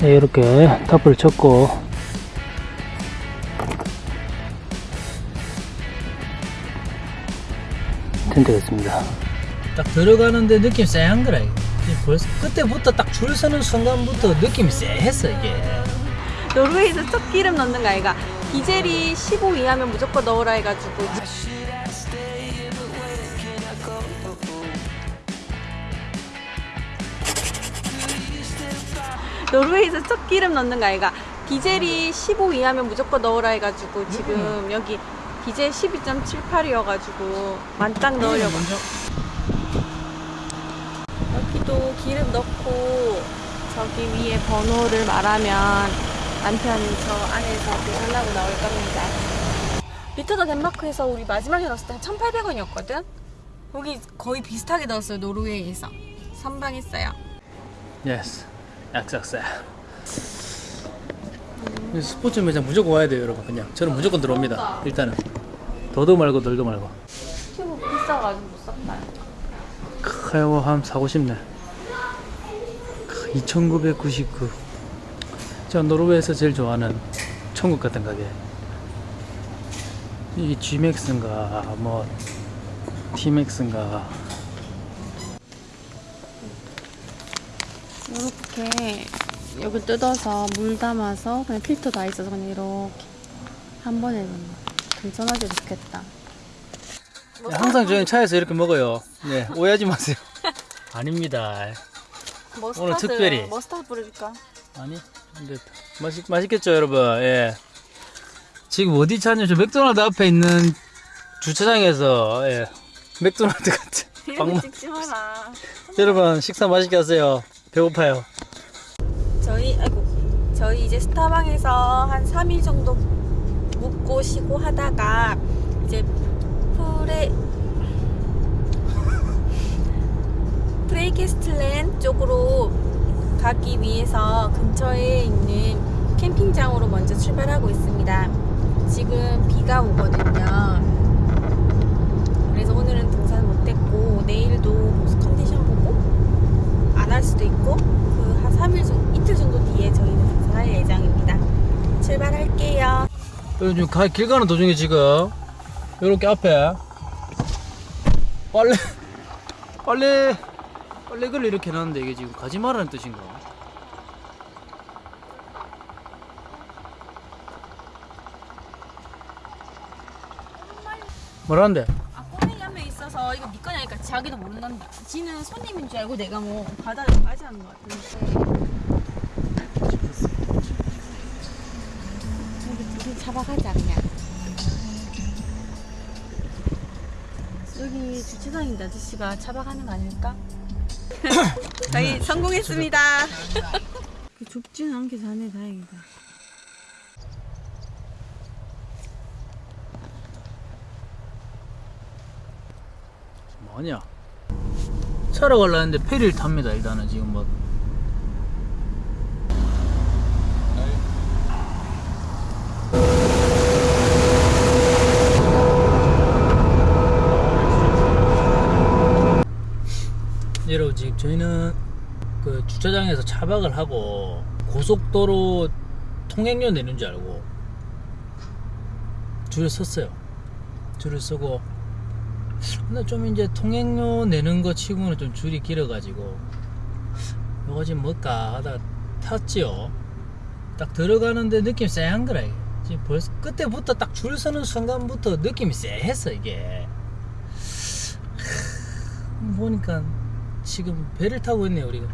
네, 이렇게 타프를 쳤고 텐트가 있습니다. 딱 들어가는데 느낌 쎄한 거라 이거. 벌써 그때부터 딱 줄 서는 순간부터 느낌이 쎄했어 이게. 노르웨이에서 첫 기름 넣는 거 아이가 디젤이 15 이하면 무조건 넣으라 해가지고 노르웨이에서 첫 기름 넣는 거 아이가 디젤이 15 이하면 무조건 넣으라 해가지고 지금 여기 디젤 12.78이어가지고 만땅 넣으려고 여기도 기름 넣고 저기 위에 번호를 말하면 남편이 저 안에서 계산하고 나올 겁니다. 리터더 덴마크에서 우리 마지막에 넣었을 때 한 1,800원이었거든? 여기 거의 비슷하게 넣었어요, 노르웨이에서. 선방했어요. 예스. 약삭사. 스포츠 매장 무조건 와야 돼요, 여러분. 그냥 저는 무조건 들어옵니다. 일단은 더도 말고 덜도 말고. 튜브 비싸가지고 못 샀다. 카이워 함 사고 싶네. 2999. 제가 노르웨이에서 제일 좋아하는 천국 같은 가게. 이게 G맥스인가 뭐 T맥스인가 이렇게 여기 뜯어서 물 담아서 그냥 필터 다 있어서 그냥 이렇게 한 번에 괜찮아지 좋겠다. 네, 항상 저희는 차에서 이렇게 먹어요. 네, 오해하지 마세요. 아닙니다. 머스타드, 오늘 특별히. 머스타드 뿌려줄까? 아니, 근데 맛있 맛있겠죠, 여러분. 예. 지금 어디 찾냐? 저 맥도날드 앞에 있는 주차장에서 예. 맥도날드 같은 마라. 여러분 식사 맛있게 하세요. 배고파요. 저희 아이고 저희 이제 스타방에서 한 3일 정도 묵고 쉬고 하다가 이제 프레 프레이케스틀랜 쪽으로 가기 위해서 근처에 있는 캠핑장으로 먼저 출발하고 있습니다. 지금 비가 오거든요. 그래서 오늘은 등산 못했고 내일도 할 수도 있고 그 한 3일 정도, 이틀 정도 뒤에 저희는 등산할 예정입니다. 출발할게요. 요즘 가, 길 가는 도중에 지금 이렇게 앞에 빨래 빨래 빨래글을 이렇게 놨는데 이게 지금 가지 말라는 뜻인가? 뭐라는데? 아 있어서 이거 네 거냐니까 자기도 모른단다. 지는 손님인 줄 알고 내가 뭐 바다에 빠지는 것 같은데. 우리 잡아가자 그냥. 여기 주차장인데 아저씨가 잡아가는 거 아닐까? 저희 성공했습니다. 좁지는 않게 자네 다행이다. 뭐냐? 차로 가려는데 페리를 탑니다 일단은 지금 뭐 여러분 지금 저희는 그 주차장에서 차박을 하고 고속도로 통행료 내는 줄 알고 줄을 섰어요 줄을 서고 근데 좀 이제 통행료 내는 거 치고는 좀 줄이 길어가지고 이거 지금 뭘까 하다 탔지요. 딱 들어가는데 느낌 쎄한 거라 이게. 지금 벌써 그때부터 딱 줄 서는 순간부터 느낌이 쎄했어 이게. 하, 보니까 지금 배를 타고 있네요 우리가.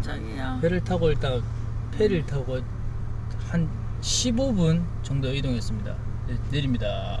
자기야. 배를 타고 일단 페리를 타고 한 15분 정도 이동했습니다. 네, 내립니다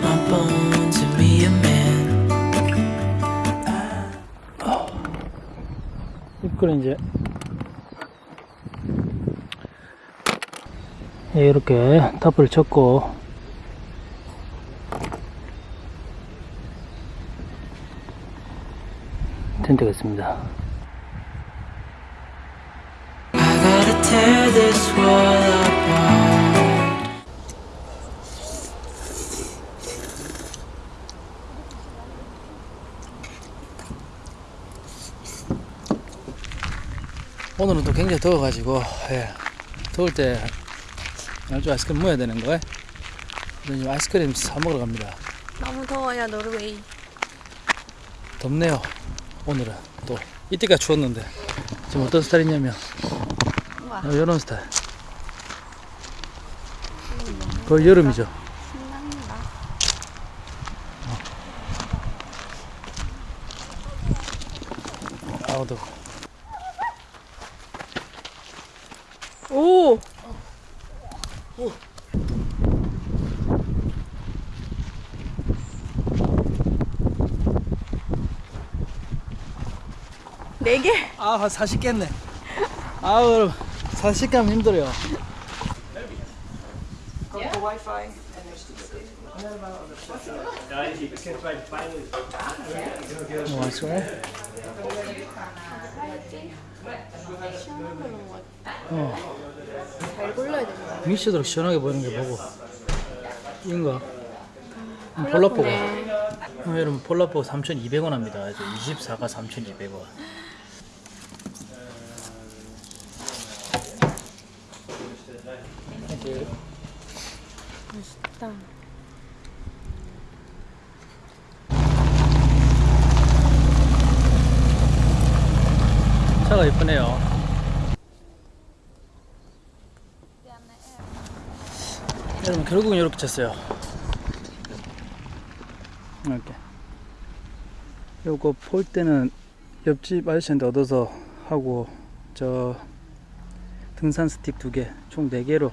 my bones and be a man. 이걸 이제 예, 이렇게 타프를 쳤고 텐트가 있습니다. 오늘은 또 굉장히 더워가지고 예, 더울 때 날조 아이스크림 먹어야 되는 거예요. 그래서 지금 아이스크림 사 먹으러 갑니다. 너무 더워요 노르웨이. 덥네요. 오늘은 또 이때가 추웠는데 지금 어떤 스타일이냐면. 이런 스타일. 거의 여름이죠. 4개? 아, 40개네. 아우, 여러분. 40감 힘들어요. 와, 좋아해? 시원한 걸로 먹어. 어. 잘 골라야 되는 미션으로 시원하게 보이는 게 뭐고. 인가? 음, 폴라포가. 어, 여러분 폴라포 3,200원 합니다. 24가 3,200원. 맛있다. 차가 예쁘네요. 여러분 결국은 이렇게 쳤어요. 이렇게. 요거 폴 때는 옆집 아저씨한테 얻어서 하고 저 등산 스틱 두 개, 총 네 개로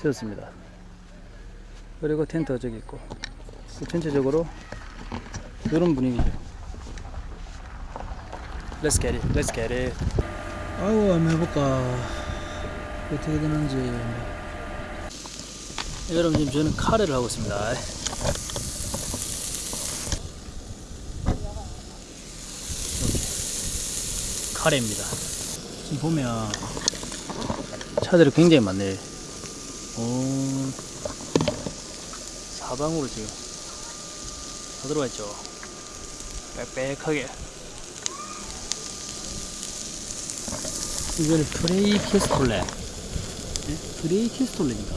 세웠습니다. 그리고 텐트 저기 있고 전체적으로 이런 분위기죠. Let's get it. Let's get it. 아이고 한번 해볼까 어떻게 되는지 여러분 지금 저는 카레를 하고 있습니다 카레입니다 지금 보면 차들이 굉장히 많네 오 사방으로 지금 다 들어와 있죠? 빽빽하게. 이거는 프레이 키스톨레. 네? 프레이 키스톨레인가?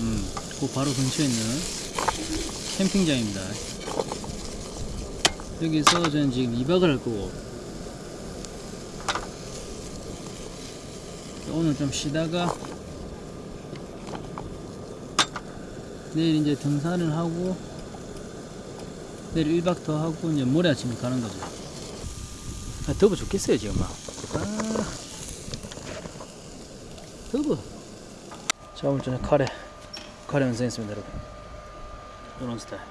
음, 그 바로 근처에 있는 캠핑장입니다. 여기서 저는 지금 2박을 할 거고. 오늘 좀 쉬다가 내일 이제 등산을 하고 내일 1박 더 하고 이제 모레 아침에 가는 거죠. 아, 더워 죽겠어요 지금 막. 아, 더워. 자 오늘 저녁 카레 카레 완성했습니다 여러분. 이런 스타일.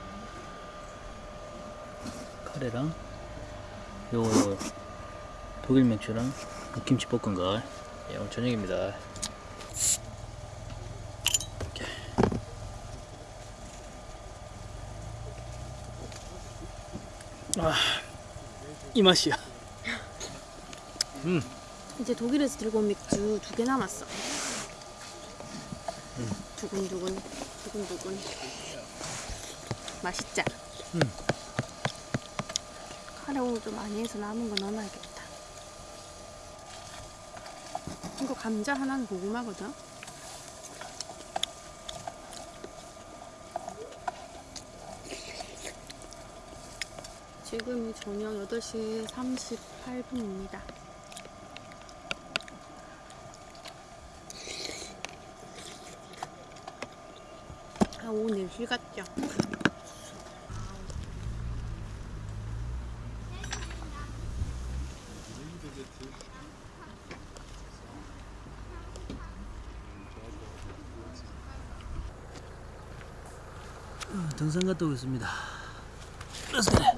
카레랑 요거 요거 독일 맥주랑 김치 볶음걸 예, 오늘 저녁입니다 이렇게. 아, 이 맛이야 음. 이제 독일에서 들고 온 맥주 두 개 남았어. 두근두근, 두근두근. 맛있자. 음. 카레 오늘 좀 많이 해서 남은 거 넣어놔야겠다. 이거 감자 하나는 고구마거든. 지금이 저녁 8시 38분입니다. 아, 오늘 휴가죠. 등산 갔다 오겠습니다. Let's.